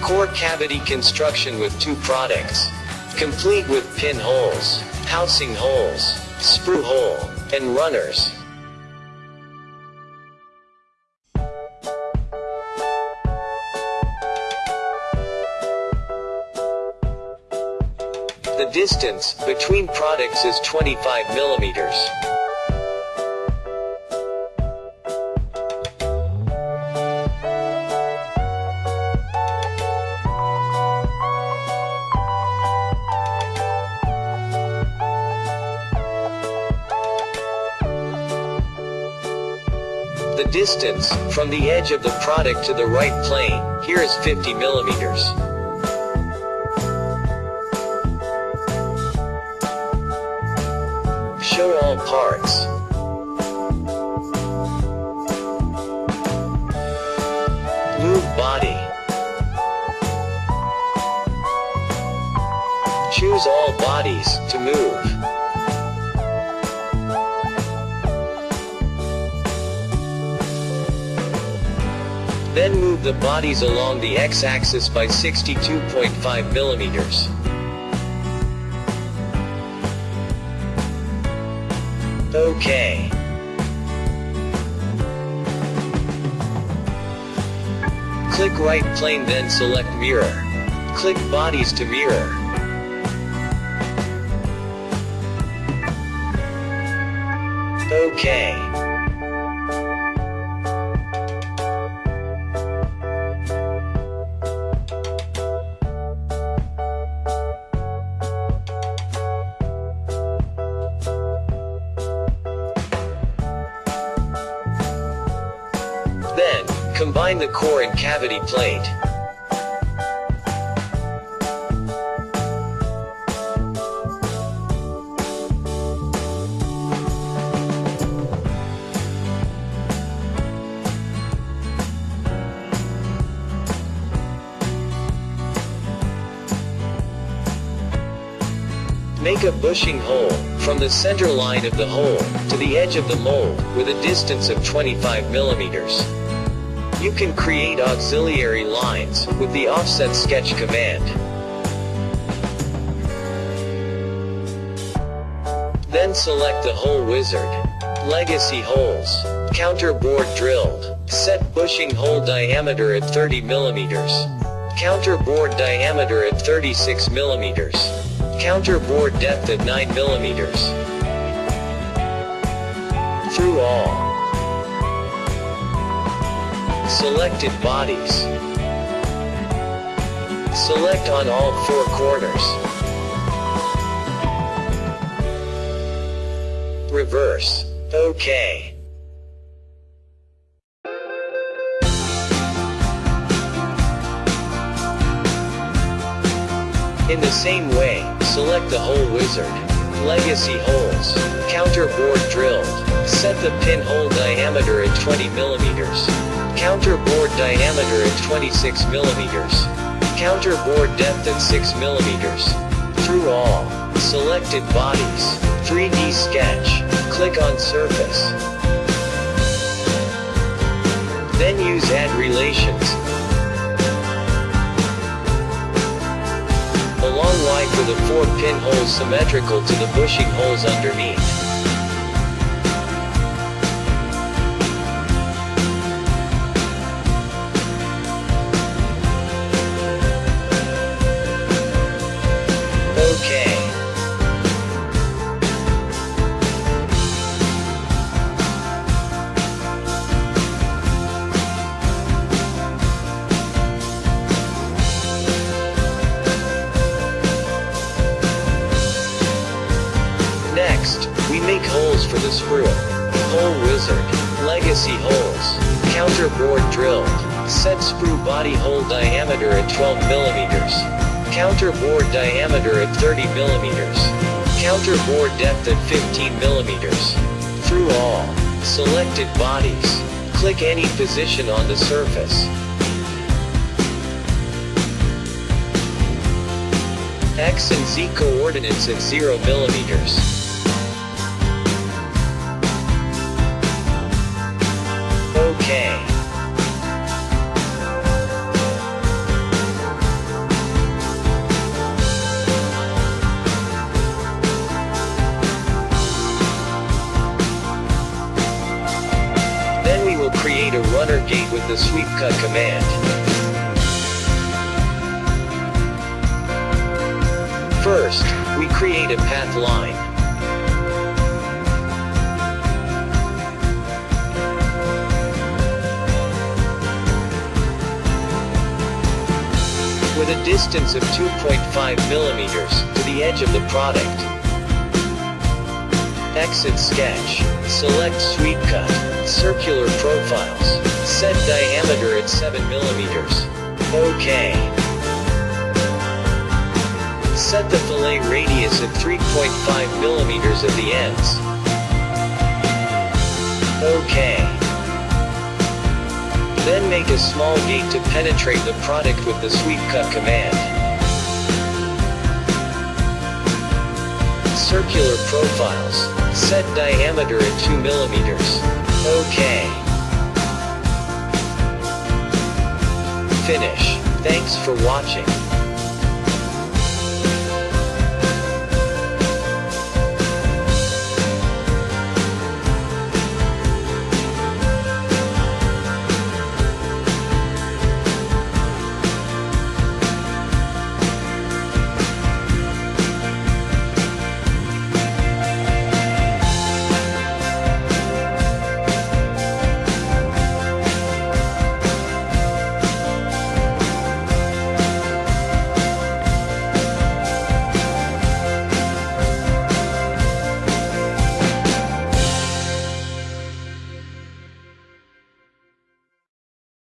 Core cavity construction with two products. Complete with pinholes, housing holes, sprue hole, and runners. The distance between products is 25 millimeters. The distance from the edge of the product to the right plane here is 50 millimeters. Show all parts. Move body. Choose all bodies to move. Then move the bodies along the x-axis by 62.5 millimeters. Okay. Click right plane then select mirror. Click bodies to mirror. Okay. Then, combine the core and cavity plate. Make a bushing hole, from the center line of the hole, to the edge of the mold, with a distance of 25 millimeters. You can create auxiliary lines, with the offset sketch command. Then select the hole wizard. Legacy holes. Counter bored drilled. Set bushing hole diameter at 30 millimeters. Counter bored diameter at 36 millimeters. Counter bored depth at 9 millimeters. Through all. Selected bodies. Select on all four corners. Reverse. OK. In the same way, select the hole wizard. Legacy holes. Counter bored drilled. Set the pin hole diameter at 20 millimeters. Counter bored diameter at 26 millimeters. Counter bored depth at 6 millimeters. Through all. Selected bodies. 3D sketch. Click on surface. Then use add relations. A long line for the four pinholes symmetrical to the bushing holes underneath. Next, we make holes for the sprue. Hole wizard. Legacy holes. counterbored drilled. Set sprue body hole diameter at 12 millimeters. counterbored diameter at 30 millimeters. counterbored depth at 15 millimeters. Through all. Selected bodies. Click any position on the surface. X and Z coordinates at 0 millimeters. Gate with the sweep cut command. First, we create a path line. With a distance of 2.5 millimeters to the edge of the product. Exit sketch. Select sweep cut. Circular profiles. Set diameter at 7 millimeters. OK. Set the fillet radius at 3.5 millimeters at the ends. OK. Then make a small gate to penetrate the product with the sweep cut command. Circular profiles. Set diameter at 2 millimeters. OK. Finish. Thanks for watching.